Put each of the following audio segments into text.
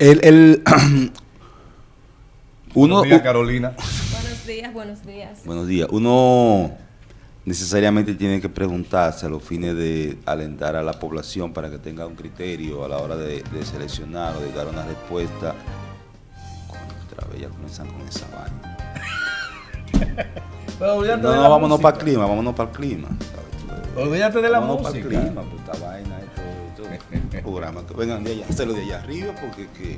El, el uno, Buenos días, Carolina. Buenos días, buenos días. buenos días. Uno necesariamente tiene que preguntarse a los fines de alentar a la población para que tenga un criterio a la hora de, de seleccionar o de dar una respuesta. Vez ya comienzan con esa vaina. Pero olvídate No, de no, la vámonos para el clima, vámonos para el clima. Olvídate de la Vámonos música. clima, pues, esta vaina, esto, esto, programa, que vengan de allá, hacerlo de allá arriba, porque que,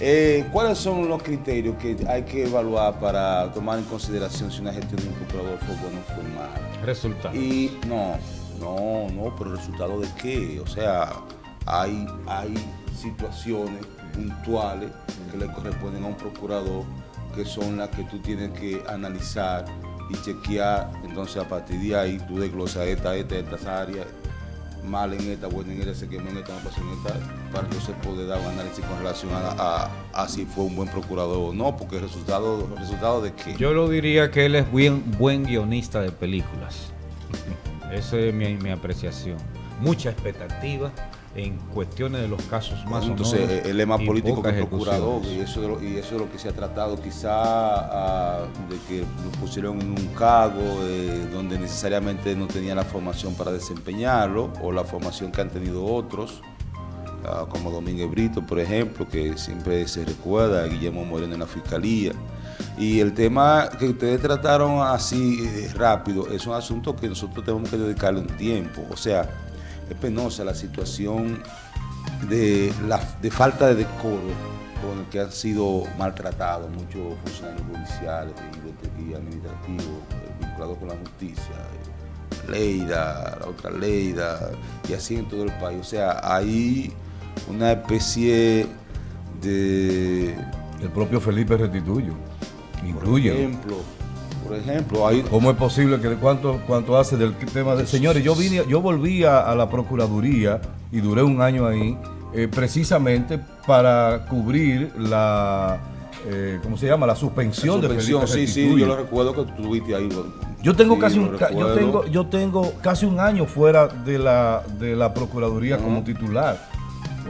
eh, ¿cuáles son los criterios que hay que evaluar para tomar en consideración si una gestión de un procurador fue buena o fue mala? Resultado. Y no, no, no, pero resultado de qué? O sea, hay, hay situaciones puntuales que le corresponden a un procurador que son las que tú tienes que analizar y chequear. Entonces, a partir de ahí, tú desglosas esta, esta, estas áreas, mal en esta, buena en esta, se quemó en esta, no pasó en esta, para entonces poder dar un análisis con relación a, a- si fue un buen procurador o no, porque el resultado, resultado de qué. Yo lo diría que él es buen, buen guionista de películas. Esa es mi, mi apreciación. Mucha expectativa en cuestiones de los casos más Entonces, sonoros más y político que procurador y eso, es lo, y eso es lo que se ha tratado quizá de que lo pusieron en un cargo eh, donde necesariamente no tenía la formación para desempeñarlo o la formación que han tenido otros, ah, como Domínguez Brito, por ejemplo, que siempre se recuerda, a Guillermo Moreno en la Fiscalía. Y el tema que ustedes trataron así eh, rápido es un asunto que nosotros tenemos que dedicarle un tiempo. O sea, es penosa la situación de, la, de falta de decoro con el que han sido maltratados muchos funcionarios judiciales y, administrativos eh, vinculados con la justicia. eh, Leida, la otra Leida, y así en todo el país. O sea, hay una especie de El propio Felipe Restituyo. por Incluye. ejemplo, por ejemplo, hay ¿Cómo es posible que cuánto, cuánto hace del tema de... Señores, yo vine, yo volví a, a la Procuraduría y duré un año ahí eh, precisamente para cubrir la, eh, ¿cómo se llama? La suspensión, de suspensión, Felipe sí, sí, yo lo recuerdo que tú estuviste ahí. Yo tengo Sí, casi un, yo tengo, yo tengo casi un año fuera de la, de la Procuraduría como titular.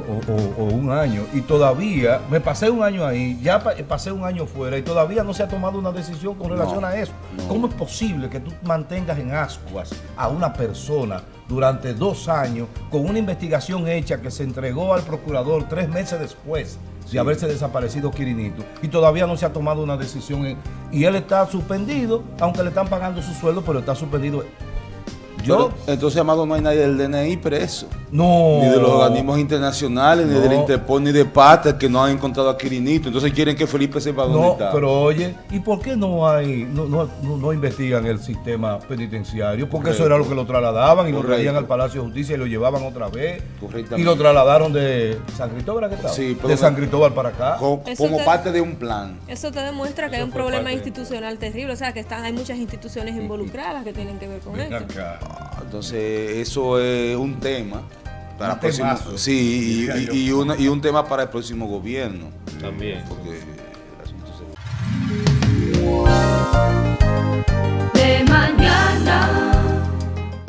O, o- o un año. Y todavía, me pasé un año ahí, ya pa- pasé un año fuera y todavía no se ha tomado una decisión con relación No, a eso. no. ¿Cómo es posible que tú mantengas en ascuas a una persona durante dos años con una investigación hecha que se entregó al procurador tres meses después de haberse desaparecido Quirinito y todavía no se ha tomado una decisión en- y él está suspendido, aunque le están pagando su sueldo, pero está suspendido. Yo Pero, entonces, Amado, no hay nadie del DNI preso. no Ni de los organismos internacionales, ni No. de la Interpol, ni de PATA que no han encontrado a Quirinito. Entonces quieren que Felipe sepa dónde No, está. pero oye, ¿y por qué no hay, no, no, no, no investigan el sistema penitenciario? Porque eso era lo que lo trasladaban y lo traían al Palacio de Justicia y lo llevaban otra vez. Correctamente. Y lo trasladaron de San Cristóbal, ¿a qué estaba? Sí, pero de San Cristóbal para acá. Como te- parte de un plan. Eso te demuestra que hay un problema institucional terrible, o sea, que están, hay muchas instituciones involucradas que tienen que ver con Ven esto. acá. Entonces, eso es un tema. Para Un el próximo, sí, y, y, y una- y un tema para el próximo gobierno. También. Porque